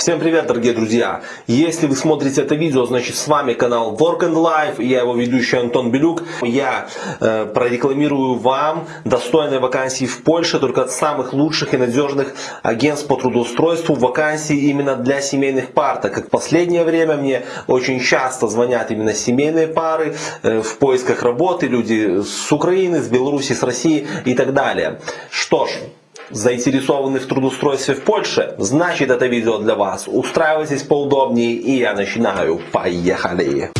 Всем привет, дорогие друзья! Если вы смотрите это видео, значит с вами канал Work and Life, я его ведущий Антон Белюк. Я э, прорекламирую вам достойные вакансии в Польше, только от самых лучших и надежных агентств по трудоустройству, вакансии именно для семейных пар, так как в последнее время мне очень часто звонят именно семейные пары э, в поисках работы, люди с Украины, с Беларуси, с России и так далее. Что ж, заинтересованы в трудоустройстве в Польше, значит это видео для вас. Устраивайтесь поудобнее и я начинаю. Поехали!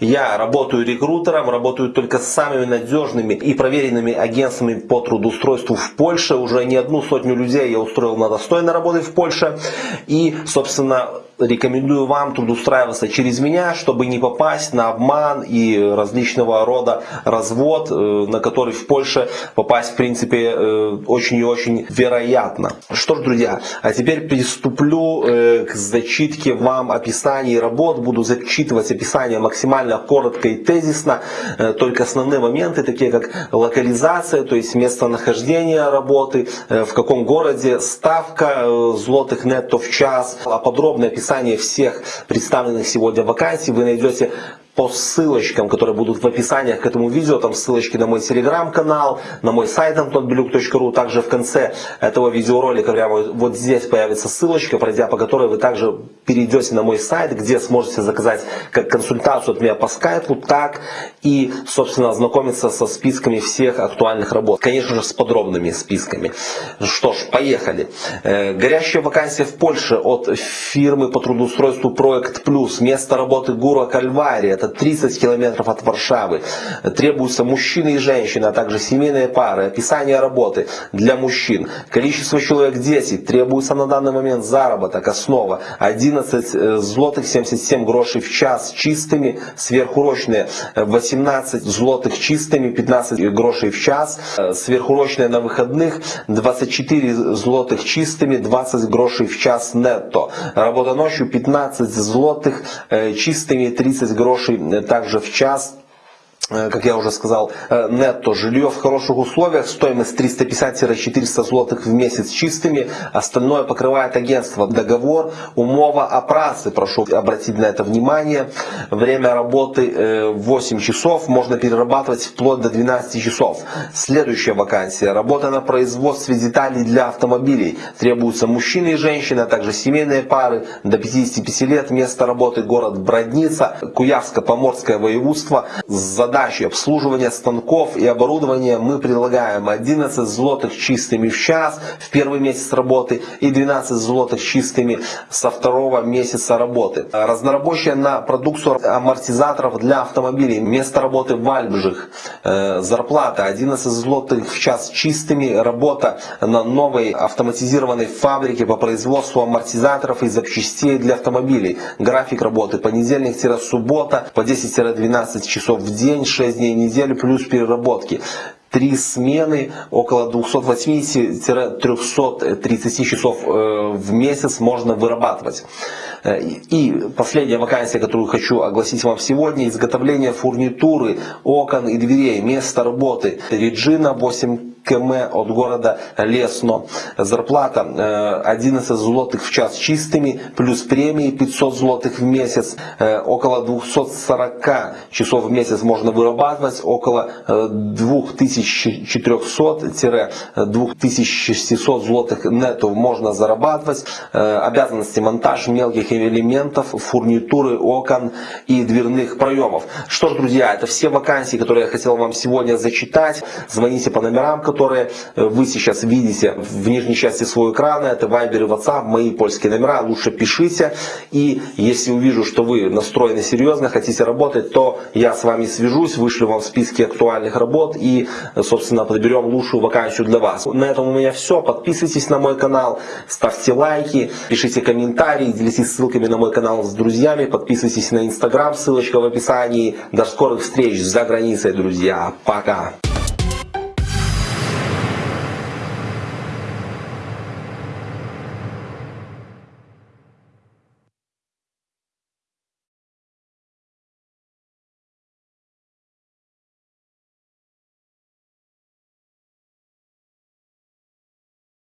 Я работаю рекрутером, работаю только с самыми надежными и проверенными агентствами по трудоустройству в Польше. Уже не одну сотню людей я устроил на достойной работы в Польше. И, собственно, рекомендую вам трудоустраиваться через меня, чтобы не попасть на обман и различного рода развод, э, на который в Польше попасть в принципе э, очень и очень вероятно. Что ж, друзья, а теперь приступлю э, к зачитке вам описаний работ. Буду зачитывать описание максимально коротко и тезисно, только основные моменты, такие как локализация, то есть местонахождение работы, в каком городе, ставка злотых нетто в час, а подробное описание описании всех представленных сегодня вакансий. Вы найдете по ссылочкам, которые будут в описаниях к этому видео, там ссылочки на мой телеграм-канал, на мой сайт antonbeluk.ru, также в конце этого видеоролика прямо вот здесь появится ссылочка, пройдя по которой вы также перейдете на мой сайт, где сможете заказать как консультацию от меня по скайпу, так и, собственно, ознакомиться со списками всех актуальных работ. Конечно же, с подробными списками. Что ж, поехали. Э, горящая вакансия в Польше от фирмы по трудоустройству Проект Плюс. Место работы Гура Кальвария. Это 30 километров от Варшавы. Требуются мужчины и женщины, а также семейные пары. Описание работы для мужчин. Количество человек 10. Требуется на данный момент заработок. Основа 11 э, злотых 77 грошей в час чистыми. Сверхурочные 18 злотых чистыми 15 грошей в час. Э, сверхурочные на выходных 24 злотых чистыми 20 грошей в час нетто. Работа ночью 15 злотых э, чистыми 30 грошей также в час как я уже сказал, э, нетто жилье в хороших условиях, стоимость 350-400 злотых в месяц чистыми, остальное покрывает агентство. Договор, умова о прошу обратить на это внимание. Время работы 8 э, часов, можно перерабатывать вплоть до 12 часов. Следующая вакансия, работа на производстве деталей для автомобилей. Требуются мужчины и женщины, а также семейные пары до 55 лет. Место работы город Бродница, Куявско-Поморское воеводство. Задача задачи обслуживания станков и оборудования мы предлагаем 11 злотых чистыми в час в первый месяц работы и 12 злотых чистыми со второго месяца работы. Разнорабочая на продукцию амортизаторов для автомобилей. Место работы в Альбжих. Э, зарплата 11 злотых в час чистыми. Работа на новой автоматизированной фабрике по производству амортизаторов и запчастей для автомобилей. График работы понедельник-суббота по 10-12 часов в день 6 дней в неделю плюс переработки. Три смены, около 280-330 часов э, в месяц можно вырабатывать. Э, и последняя вакансия, которую хочу огласить вам сегодня, изготовление фурнитуры, окон и дверей, место работы. Реджина 8 км от города Лесно. Зарплата 11 э, злотых в час чистыми, плюс премии 500 злотых в месяц. Э, около 240 часов в месяц можно вырабатывать, около 2400-2600 злотых нетто можно зарабатывать. Э, обязанности монтаж мелких элементов, фурнитуры, окон и дверных проемов. Что ж, друзья, это все вакансии, которые я хотел вам сегодня зачитать. Звоните по номерам, которые которые э, вы сейчас видите в нижней части своего экрана. Это Viber и WhatsApp, мои польские номера. Лучше пишите. И если увижу, что вы настроены серьезно, хотите работать, то я с вами свяжусь, вышлю вам списки актуальных работ и, собственно, подберем лучшую вакансию для вас. На этом у меня все. Подписывайтесь на мой канал, ставьте лайки, пишите комментарии, делитесь ссылками на мой канал с друзьями, подписывайтесь на Инстаграм, ссылочка в описании. До скорых встреч за границей, друзья. Пока!